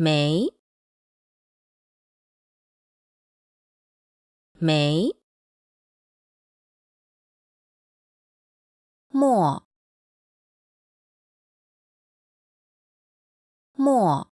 没没墨。墨。